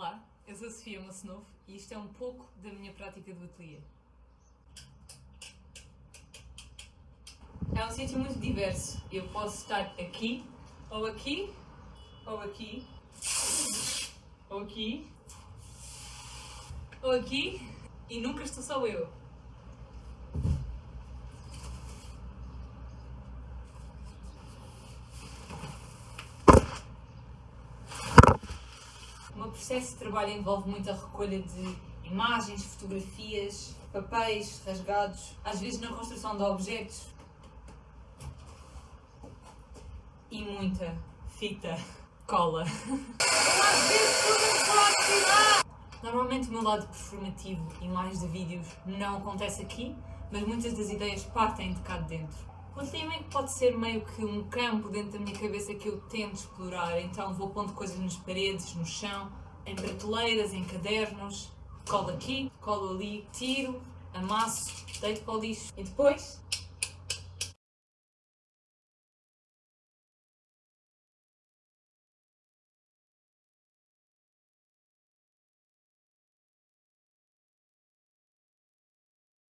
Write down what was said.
Olá, eu sou a Sofia Mocenov e isto é um pouco da minha prática do ateliê. É um sítio muito diverso. Eu posso estar aqui, ou aqui, ou aqui, ou aqui, ou aqui, e nunca estou só eu. Processo de trabalho envolve muita recolha de imagens, fotografias, papéis rasgados, às vezes na construção de objetos e muita fita cola. Normalmente o meu lado performativo e mais de vídeos não acontece aqui, mas muitas das ideias partem de cá de dentro. O tema pode ser meio que um campo dentro da minha cabeça que eu tento explorar, então vou pondo coisas nas paredes, no chão, em prateleiras, em cadernos, colo aqui, colo ali, tiro, amasso, deito para o lixo. E depois